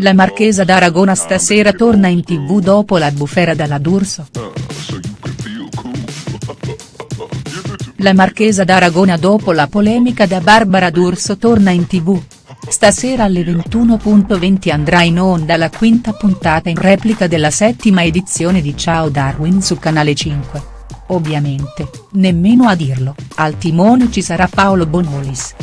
La Marchesa d'Aragona stasera torna in tv dopo la bufera dalla D'Urso. La Marchesa d'Aragona dopo la polemica da Barbara D'Urso torna in tv. Stasera alle 21.20 andrà in onda la quinta puntata in replica della settima edizione di Ciao Darwin su Canale 5. Ovviamente, nemmeno a dirlo, al timone ci sarà Paolo Bonolis.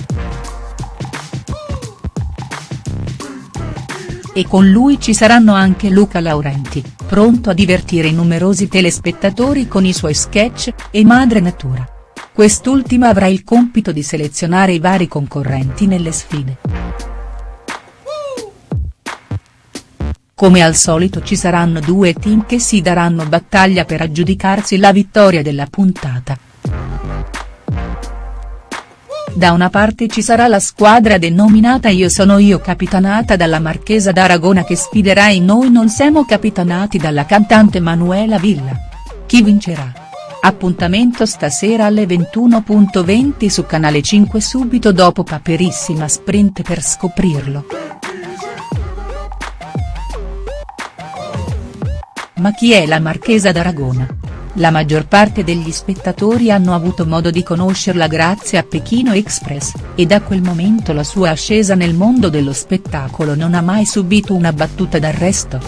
E con lui ci saranno anche Luca Laurenti, pronto a divertire i numerosi telespettatori con i suoi sketch, e Madre Natura. Quest'ultima avrà il compito di selezionare i vari concorrenti nelle sfide. Come al solito ci saranno due team che si daranno battaglia per aggiudicarsi la vittoria della puntata. Da una parte ci sarà la squadra denominata Io sono io capitanata dalla Marchesa d'Aragona che sfiderà i Noi non siamo capitanati dalla cantante Manuela Villa. Chi vincerà? Appuntamento stasera alle 21.20 su Canale 5 subito dopo Paperissima Sprint per scoprirlo. Ma chi è la Marchesa d'Aragona? La maggior parte degli spettatori hanno avuto modo di conoscerla grazie a Pechino Express, e da quel momento la sua ascesa nel mondo dello spettacolo non ha mai subito una battuta d'arresto.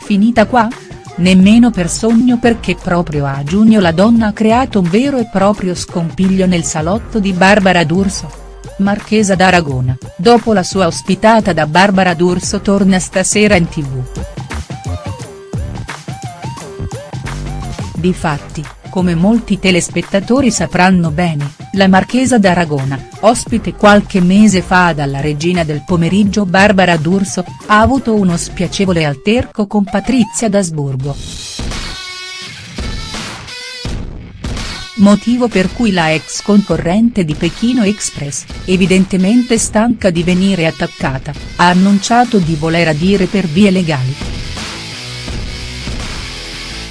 Finita qua? Nemmeno per sogno perché proprio a giugno la donna ha creato un vero e proprio scompiglio nel salotto di Barbara D'Urso. Marchesa d'Aragona, dopo la sua ospitata da Barbara D'Urso torna stasera in tv. Difatti, come molti telespettatori sapranno bene, la Marchesa d'Aragona, ospite qualche mese fa dalla regina del pomeriggio Barbara D'Urso, ha avuto uno spiacevole alterco con Patrizia d'Asburgo. Motivo per cui la ex concorrente di Pechino Express, evidentemente stanca di venire attaccata, ha annunciato di voler adire per vie legali.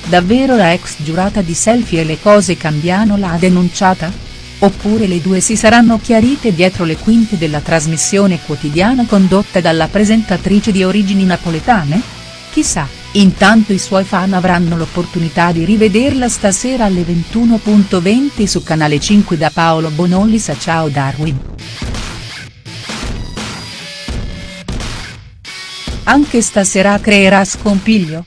Davvero la ex giurata di selfie e le cose cambiano l'ha denunciata? Oppure le due si saranno chiarite dietro le quinte della trasmissione quotidiana condotta dalla presentatrice di origini napoletane? Chissà, intanto i suoi fan avranno l'opportunità di rivederla stasera alle 21.20 su Canale 5 da Paolo Bonollis a Ciao Darwin. Anche stasera creerà scompiglio?